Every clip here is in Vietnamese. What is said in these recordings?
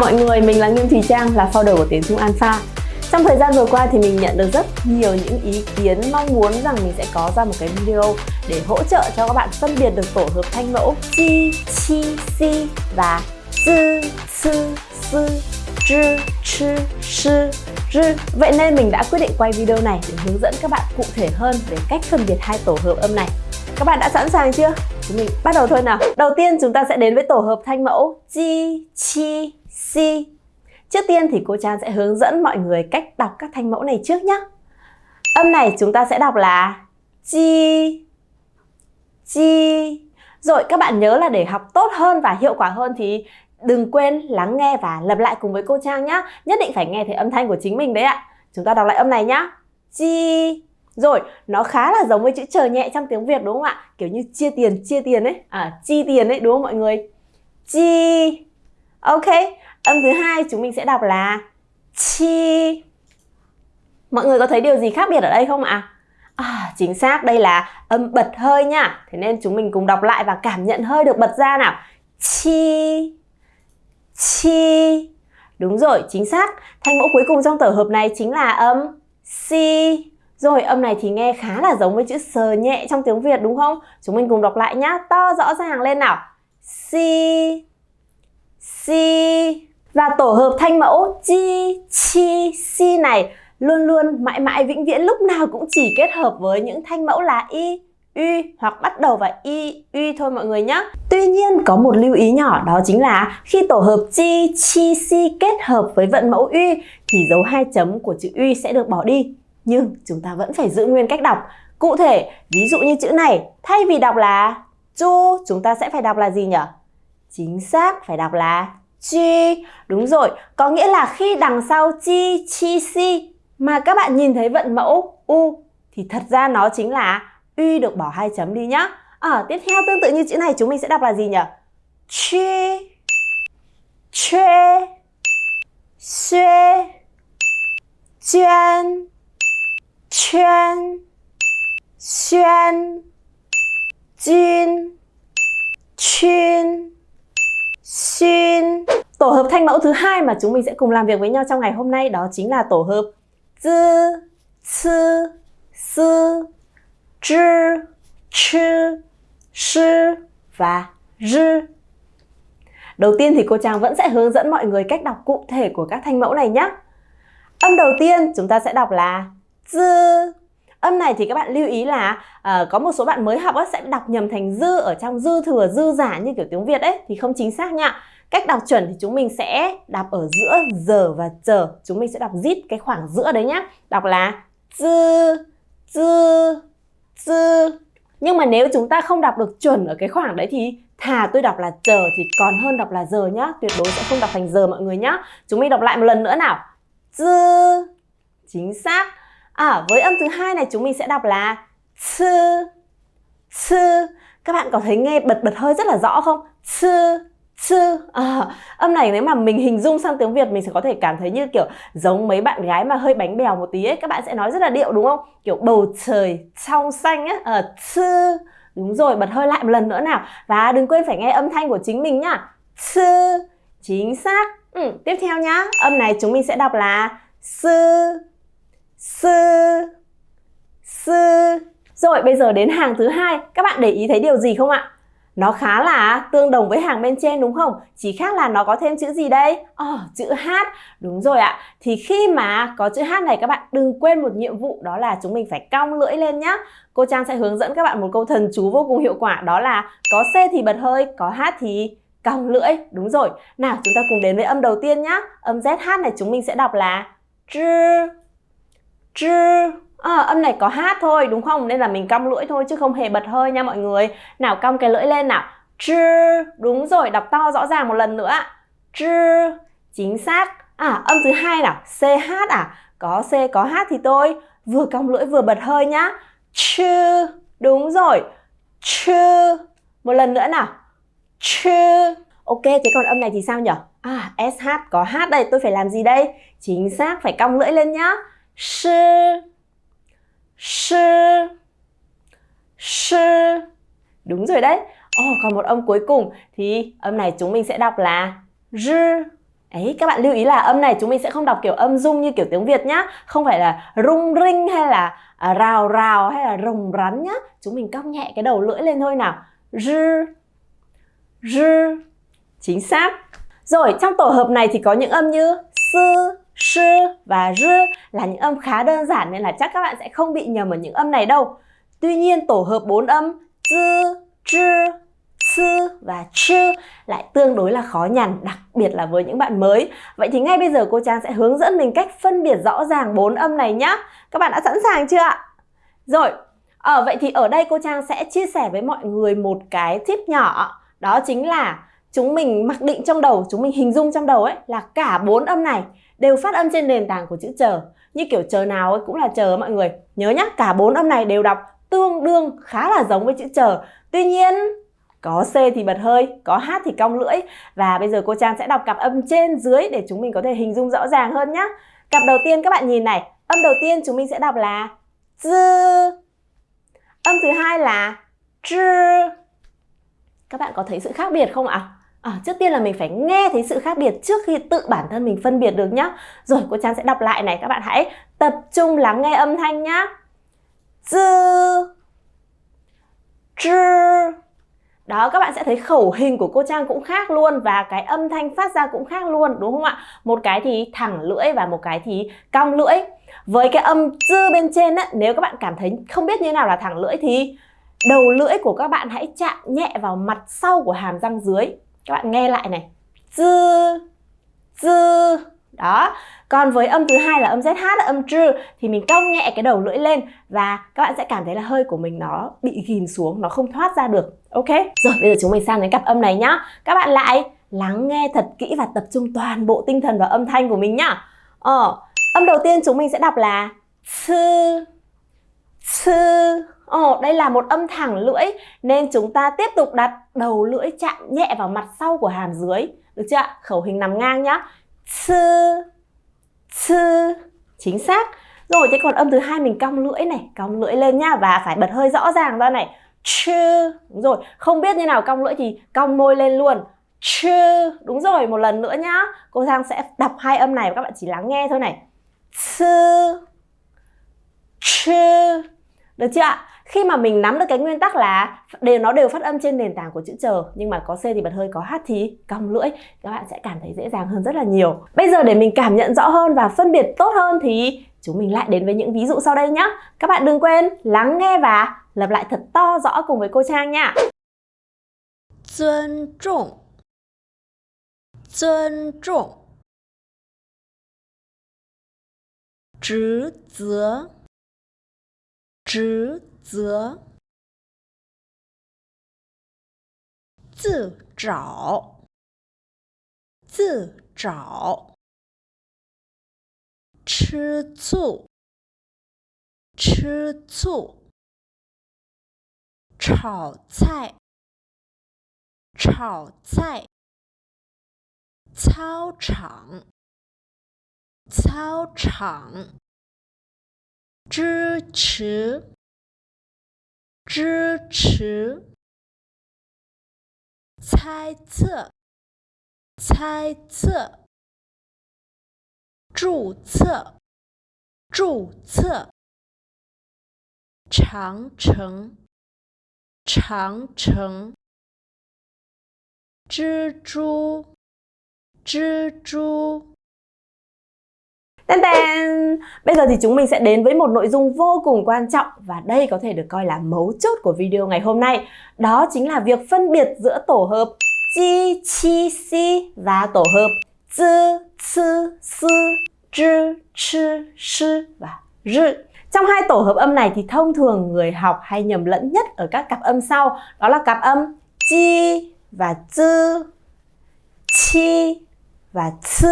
chào mọi người, mình là Nghiêm Thùy Trang, là founder của Tiếng Trung Alpha Trong thời gian vừa qua thì mình nhận được rất nhiều những ý kiến mong muốn rằng mình sẽ có ra một cái video để hỗ trợ cho các bạn phân biệt được tổ hợp thanh mẫu chi, chi, si và zư, sư, sư, zhi, chi, sư, zhi Vậy nên mình đã quyết định quay video này để hướng dẫn các bạn cụ thể hơn về cách phân biệt hai tổ hợp âm này các bạn đã sẵn sàng chưa? Chúng mình bắt đầu thôi nào. Đầu tiên chúng ta sẽ đến với tổ hợp thanh mẫu chi Chi, C. Trước tiên thì cô Trang sẽ hướng dẫn mọi người cách đọc các thanh mẫu này trước nhé. Âm này chúng ta sẽ đọc là chi, chi. Rồi các bạn nhớ là để học tốt hơn và hiệu quả hơn thì đừng quên lắng nghe và lặp lại cùng với cô Trang nhé. Nhất định phải nghe thấy âm thanh của chính mình đấy ạ. Chúng ta đọc lại âm này nhá. Chi. rồi, nó khá là giống với chữ chờ nhẹ trong tiếng Việt đúng không ạ? Kiểu như chia tiền, chia tiền ấy, à, chi tiền ấy đúng không mọi người? Chi. Ok, âm thứ hai chúng mình sẽ đọc là chi. Mọi người có thấy điều gì khác biệt ở đây không ạ? À, chính xác, đây là âm bật hơi nha. Thế nên chúng mình cùng đọc lại và cảm nhận hơi được bật ra nào. Chi. Chi. Đúng rồi, chính xác. Thanh mẫu cuối cùng trong tổ hợp này chính là âm si. Rồi âm này thì nghe khá là giống với chữ sờ nhẹ trong tiếng Việt đúng không? Chúng mình cùng đọc lại nhá, to rõ ràng lên nào. Si, si. Và tổ hợp thanh mẫu chi, chi, si này luôn luôn mãi mãi vĩnh viễn lúc nào cũng chỉ kết hợp với những thanh mẫu là y, uy hoặc bắt đầu vào y, uy thôi mọi người nhé. Tuy nhiên có một lưu ý nhỏ đó chính là khi tổ hợp chi, chi, si kết hợp với vận mẫu uy thì dấu hai chấm của chữ uy sẽ được bỏ đi nhưng chúng ta vẫn phải giữ nguyên cách đọc. Cụ thể, ví dụ như chữ này, thay vì đọc là chu, chúng ta sẽ phải đọc là gì nhỉ? Chính xác, phải đọc là chi. Đúng rồi, có nghĩa là khi đằng sau chi, chi, si mà các bạn nhìn thấy vận mẫu u thì thật ra nó chính là uy được bỏ hai chấm đi nhá. À, tiếp theo tương tự như chữ này chúng mình sẽ đọc là gì nhỉ? Chi, chê, xuê, chuyên, Chuyên Xuyên Jin Chuyên Xin Tổ hợp thanh mẫu thứ hai mà chúng mình sẽ cùng làm việc với nhau trong ngày hôm nay đó chính là tổ hợp Zư, Sư, Sư, Zhi, Chư, Sư và Rư Đầu tiên thì cô Trang vẫn sẽ hướng dẫn mọi người cách đọc cụ thể của các thanh mẫu này nhé. Âm đầu tiên chúng ta sẽ đọc là dư âm này thì các bạn lưu ý là uh, có một số bạn mới học á, sẽ đọc nhầm thành dư ở trong dư thừa dư giả như kiểu tiếng Việt ấy thì không chính xác nha. Cách đọc chuẩn thì chúng mình sẽ đọc ở giữa giờ và chờ. Chúng mình sẽ đọc rít cái khoảng giữa đấy nhá. Đọc là dư dư dư nhưng mà nếu chúng ta không đọc được chuẩn ở cái khoảng đấy thì thà tôi đọc là chờ thì còn hơn đọc là giờ nhá. Tuyệt đối sẽ không đọc thành giờ mọi người nhá. Chúng mình đọc lại một lần nữa nào. Dư chính xác. À, với âm thứ hai này chúng mình sẽ đọc là sư sư Các bạn có thấy nghe bật bật hơi rất là rõ không? sư sư à, âm này nếu mà mình hình dung sang tiếng Việt mình sẽ có thể cảm thấy như kiểu giống mấy bạn gái mà hơi bánh bèo một tí ấy. Các bạn sẽ nói rất là điệu đúng không? Kiểu bầu trời trong xanh á. À, sư đúng rồi bật hơi lại một lần nữa nào. Và đừng quên phải nghe âm thanh của chính mình nhá. Sư chính xác. Ừ, tiếp theo nhá. Âm này chúng mình sẽ đọc là sư sư sư rồi bây giờ đến hàng thứ hai các bạn để ý thấy điều gì không ạ nó khá là tương đồng với hàng bên trên đúng không? Chỉ khác là nó có thêm chữ gì đây? Oh, chữ H. Đúng rồi ạ. Thì khi mà có chữ H này các bạn đừng quên một nhiệm vụ đó là chúng mình phải cong lưỡi lên nhá. Cô Trang sẽ hướng dẫn các bạn một câu thần chú vô cùng hiệu quả đó là có C thì bật hơi, có H thì cong lưỡi. Đúng rồi. Nào chúng ta cùng đến với âm đầu tiên nhá. Âm ZH này chúng mình sẽ đọc là Tr chư à, ờ, âm này có hát thôi đúng không? Nên là mình cong lưỡi thôi chứ không hề bật hơi nha mọi người. Nào cong cái lưỡi lên nào. Chư đúng rồi đọc to rõ ràng một lần nữa. Chư chính xác. À âm thứ hai nào. Ch à? Có c có h thì tôi vừa cong lưỡi vừa bật hơi nhá. Chư đúng rồi. Chư một lần nữa nào. Chư ok thế còn âm này thì sao nhở? À sh có h đây. Tôi phải làm gì đây? Chính xác phải cong lưỡi lên nhá sư. Sư. Sư. Đúng rồi đấy. Oh, còn một âm cuối cùng thì âm này chúng mình sẽ đọc là rư. Ấy, các bạn lưu ý là âm này chúng mình sẽ không đọc kiểu âm dung như kiểu tiếng Việt nhá. Không phải là rung rinh hay là à, rào rào hay là rồng rắn nhá. Chúng mình cong nhẹ cái đầu lưỡi lên thôi nào. Rư. Rư. Chính xác. Rồi, trong tổ hợp này thì có những âm như sư, sư và rư là những âm khá đơn giản nên là chắc các bạn sẽ không bị nhầm ở những âm này đâu Tuy nhiên tổ hợp bốn âm z, chư, sư và chư lại tương đối là khó nhằn, đặc biệt là với những bạn mới. Vậy thì ngay bây giờ cô Trang sẽ hướng dẫn mình cách phân biệt rõ ràng bốn âm này nhá. Các bạn đã sẵn sàng chưa ạ? Rồi, ở vậy thì ở đây cô Trang sẽ chia sẻ với mọi người một cái tip nhỏ. Đó chính là chúng mình mặc định trong đầu, chúng mình hình dung trong đầu ấy là cả bốn âm này đều phát âm trên nền tảng của chữ chờ. Như kiểu chờ nào ấy cũng là chờ mọi người. Nhớ nhá, cả bốn âm này đều đọc tương đương khá là giống với chữ chờ. Tuy nhiên có C thì bật hơi, có H thì cong lưỡi Và bây giờ cô Trang sẽ đọc cặp âm trên dưới để chúng mình có thể hình dung rõ ràng hơn nhá Cặp đầu tiên các bạn nhìn này Âm đầu tiên chúng mình sẽ đọc là Dư Âm thứ hai là Chư Các bạn có thấy sự khác biệt không ạ? À, À, trước tiên là mình phải nghe thấy sự khác biệt trước khi tự bản thân mình phân biệt được nhá Rồi cô Trang sẽ đọc lại này Các bạn hãy tập trung lắng nghe âm thanh nhá Dư Chư đó các bạn sẽ thấy khẩu hình của cô Trang cũng khác luôn và cái âm thanh phát ra cũng khác luôn đúng không ạ? Một cái thì thẳng lưỡi và một cái thì cong lưỡi. Với cái âm dư bên trên á, nếu các bạn cảm thấy không biết như nào là thẳng lưỡi thì đầu lưỡi của các bạn hãy chạm nhẹ vào mặt sau của hàm răng dưới. Các bạn nghe lại này. Dư dư đó còn với âm thứ hai là âm ZH âm trư thì mình cong nhẹ cái đầu lưỡi lên và các bạn sẽ cảm thấy là hơi của mình nó bị ghìm xuống, nó không thoát ra được. Ok? Rồi bây giờ chúng mình sang đến cặp âm này nhá. Các bạn lại lắng nghe thật kỹ và tập trung toàn bộ tinh thần vào âm thanh của mình nhá. Ờ, âm đầu tiên chúng mình sẽ đọc là sư sư Ồ, đây là một âm thẳng lưỡi nên chúng ta tiếp tục đặt đầu lưỡi chạm nhẹ vào mặt sau của hàm dưới. Được chưa ạ? Khẩu hình nằm ngang nhá. Sư sư chính xác. Rồi thế còn âm thứ hai mình cong lưỡi này cong lưỡi lên nhá và phải bật hơi rõ ràng ra này. Chư đúng rồi không biết như nào cong lưỡi thì cong môi lên luôn. Chư đúng rồi một lần nữa nhá. Cô Giang sẽ đọc hai âm này và các bạn chỉ lắng nghe thôi này. Sư chư được chưa ạ? khi mà mình nắm được cái nguyên tắc là đều nó đều phát âm trên nền tảng của chữ chờ nhưng mà có C thì bật hơi có H thì cong lưỡi các bạn sẽ cảm thấy dễ dàng hơn rất là nhiều bây giờ để mình cảm nhận rõ hơn và phân biệt tốt hơn thì chúng mình lại đến với những ví dụ sau đây nhé các bạn đừng quên lắng nghe và lặp lại thật to rõ cùng với cô Trang nha Tôn trọng Tôn trọng 职责职 则，自找，自找，吃醋，吃醋，炒菜，炒菜，操场，操场。支持，支持，猜测，猜测，注册，注册，长城，长城，蜘蛛，蜘蛛。Tên tên! Bây giờ thì chúng mình sẽ đến với một nội dung vô cùng quan trọng và đây có thể được coi là mấu chốt của video ngày hôm nay. Đó chính là việc phân biệt giữa tổ hợp chi, chi, si và tổ hợp zi, ci, si zhi, chi, shi và rư. Trong hai tổ hợp âm này thì thông thường người học hay nhầm lẫn nhất ở các cặp âm sau Đó là cặp âm chi và zi, chi và ci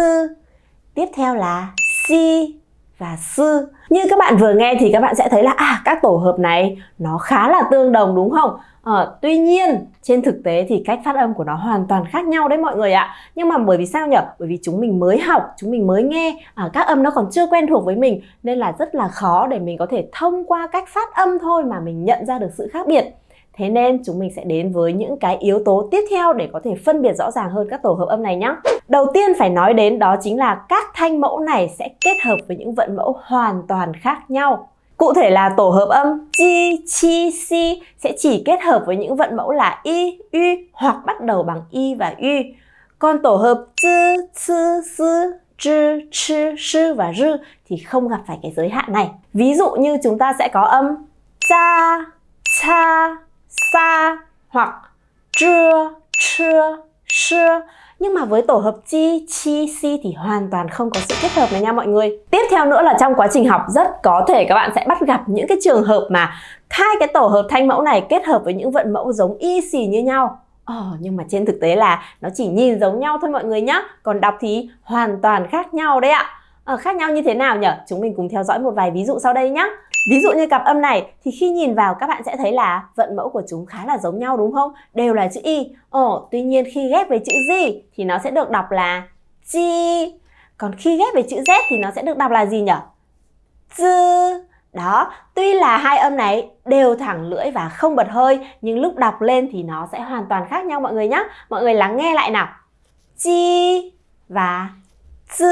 Tiếp theo là si và sư. Như các bạn vừa nghe thì các bạn sẽ thấy là à các tổ hợp này nó khá là tương đồng đúng không? À, tuy nhiên trên thực tế thì cách phát âm của nó hoàn toàn khác nhau đấy mọi người ạ. Nhưng mà bởi vì sao nhỉ? Bởi vì chúng mình mới học, chúng mình mới nghe, à, các âm nó còn chưa quen thuộc với mình nên là rất là khó để mình có thể thông qua cách phát âm thôi mà mình nhận ra được sự khác biệt. Thế nên chúng mình sẽ đến với những cái yếu tố tiếp theo để có thể phân biệt rõ ràng hơn các tổ hợp âm này nhé. Đầu tiên phải nói đến đó chính là các thanh mẫu này sẽ kết hợp với những vận mẫu hoàn toàn khác nhau. Cụ thể là tổ hợp âm chi, chi, si sẽ chỉ kết hợp với những vận mẫu là y, y hoặc bắt đầu bằng y và y. Còn tổ hợp chư, chư, sư, chư, chư, sư và rư thì không gặp phải cái giới hạn này. Ví dụ như chúng ta sẽ có âm cha, cha, sa hoặc chưa, chưa, chưa nhưng mà với tổ hợp chi, chi, si thì hoàn toàn không có sự kết hợp này nha mọi người. Tiếp theo nữa là trong quá trình học rất có thể các bạn sẽ bắt gặp những cái trường hợp mà hai cái tổ hợp thanh mẫu này kết hợp với những vận mẫu giống y xì như nhau. Ờ, nhưng mà trên thực tế là nó chỉ nhìn giống nhau thôi mọi người nhé. Còn đọc thì hoàn toàn khác nhau đấy ạ. À, khác nhau như thế nào nhỉ? Chúng mình cùng theo dõi một vài ví dụ sau đây nhé. Ví dụ như cặp âm này thì khi nhìn vào các bạn sẽ thấy là vận mẫu của chúng khá là giống nhau đúng không? Đều là chữ Y. Ồ, tuy nhiên khi ghép với chữ Z thì nó sẽ được đọc là Chi. Còn khi ghép với chữ Z thì nó sẽ được đọc là gì nhỉ? Dư. Đó, tuy là hai âm này đều thẳng lưỡi và không bật hơi nhưng lúc đọc lên thì nó sẽ hoàn toàn khác nhau mọi người nhé. Mọi người lắng nghe lại nào. Chi và dư.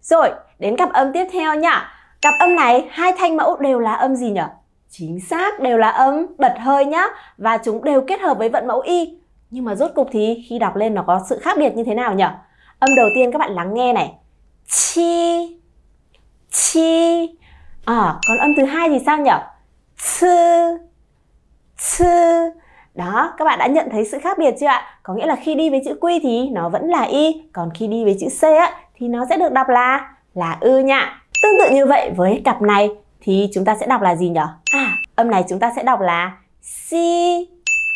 Rồi, đến cặp âm tiếp theo nhá. Cặp âm này, hai thanh mẫu đều là âm gì nhỉ? Chính xác, đều là âm bật hơi nhá. Và chúng đều kết hợp với vận mẫu y. Nhưng mà rốt cục thì khi đọc lên nó có sự khác biệt như thế nào nhỉ? Âm đầu tiên các bạn lắng nghe này. Chi, chi. À, còn âm thứ hai thì sao nhỉ? Chư, chư. Đó, các bạn đã nhận thấy sự khác biệt chưa ạ? Có nghĩa là khi đi với chữ quy thì nó vẫn là y, còn khi đi với chữ c á thì nó sẽ được đọc là là ư nha. Tương tự như vậy với cặp này thì chúng ta sẽ đọc là gì nhỉ? À, âm này chúng ta sẽ đọc là si.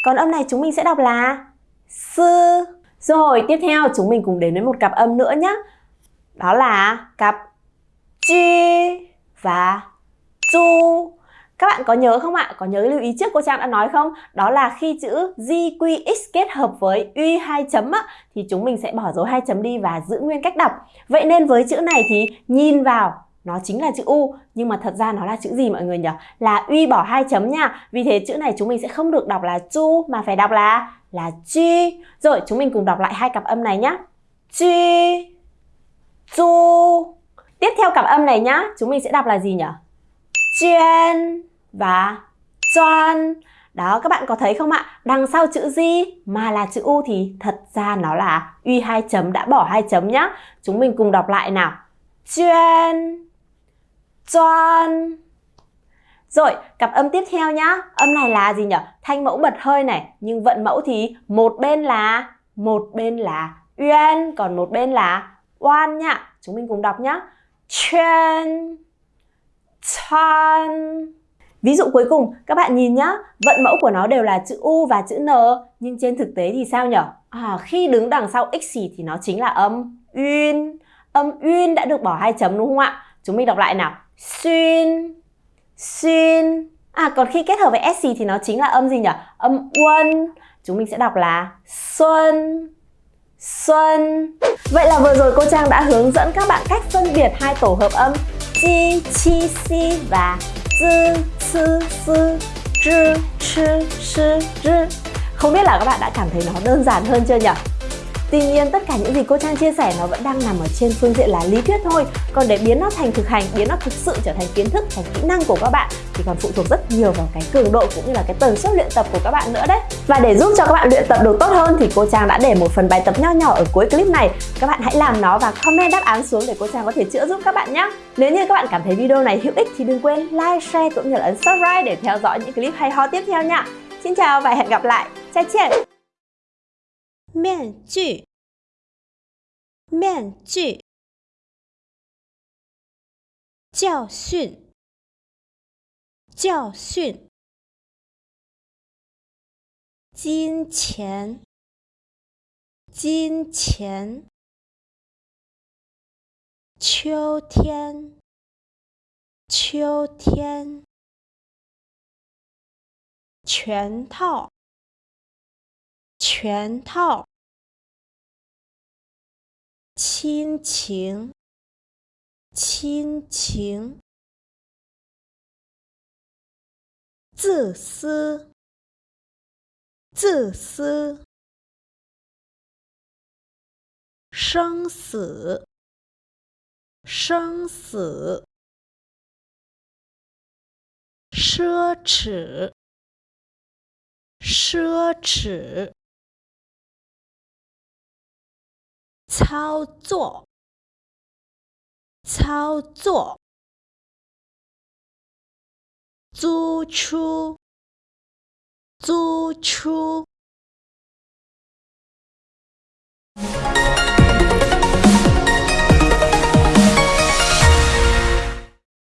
Còn âm này chúng mình sẽ đọc là sư. Rồi, tiếp theo chúng mình cùng đến với một cặp âm nữa nhé. Đó là cặp chi và chu. Các bạn có nhớ không ạ? Có nhớ lưu ý trước cô Trang đã nói không? Đó là khi chữ GQX kết hợp với Y hai chấm á, thì chúng mình sẽ bỏ dấu hai chấm đi và giữ nguyên cách đọc. Vậy nên với chữ này thì nhìn vào nó chính là chữ U nhưng mà thật ra nó là chữ gì mọi người nhỉ? Là uy bỏ hai chấm nha. Vì thế chữ này chúng mình sẽ không được đọc là chu mà phải đọc là là chi. Rồi chúng mình cùng đọc lại hai cặp âm này nhá. Chi, chu. Tiếp theo cặp âm này nhá, chúng mình sẽ đọc là gì nhỉ? Chuyên và choan. Đó các bạn có thấy không ạ? Đằng sau chữ gì mà là chữ U thì thật ra nó là uy hai chấm đã bỏ hai chấm nhá. Chúng mình cùng đọc lại nào. Chuyên choan. Rồi, cặp âm tiếp theo nhá. Âm này là gì nhỉ? Thanh mẫu bật hơi này, nhưng vận mẫu thì một bên là một bên là uyên, còn một bên là oan nhá. Chúng mình cùng đọc nhá. Chuyên chan. Ví dụ cuối cùng, các bạn nhìn nhá, vận mẫu của nó đều là chữ U và chữ N, nhưng trên thực tế thì sao nhỉ? À, khi đứng đằng sau x thì nó chính là âm uyên. Âm uyên đã được bỏ hai chấm đúng không ạ? Chúng mình đọc lại nào xuyên. Xuyên. À còn khi kết hợp với s thì nó chính là âm gì nhỉ? Âm uân. Chúng mình sẽ đọc là xuân. Xuân. Vậy là vừa rồi cô trang đã hướng dẫn các bạn cách phân biệt hai tổ hợp âm chi chi, si và zư sư sư zhi chi shi zhi không biết là các bạn đã cảm thấy nó đơn giản hơn chưa nhỉ? Tuy nhiên tất cả những gì cô Trang chia sẻ nó vẫn đang nằm ở trên phương diện là lý thuyết thôi. Còn để biến nó thành thực hành, biến nó thực sự trở thành kiến thức, thành kỹ năng của các bạn thì còn phụ thuộc rất nhiều vào cái cường độ cũng như là cái tần suất luyện tập của các bạn nữa đấy. Và để giúp cho các bạn luyện tập được tốt hơn thì cô Trang đã để một phần bài tập nho nhỏ ở cuối clip này. Các bạn hãy làm nó và comment đáp án xuống để cô Trang có thể chữa giúp các bạn nhé Nếu như các bạn cảm thấy video này hữu ích thì đừng quên like, share cũng như là ấn subscribe để theo dõi những clip hay ho tiếp theo nha. Xin chào và hẹn gặp lại, chào chiên! 面具，面具，教训，教训，金钱，金钱，秋天，秋天，全套。全套，亲情，亲情，自私，自私，生死，生死，奢侈，奢侈，操作，操作。租出，租出。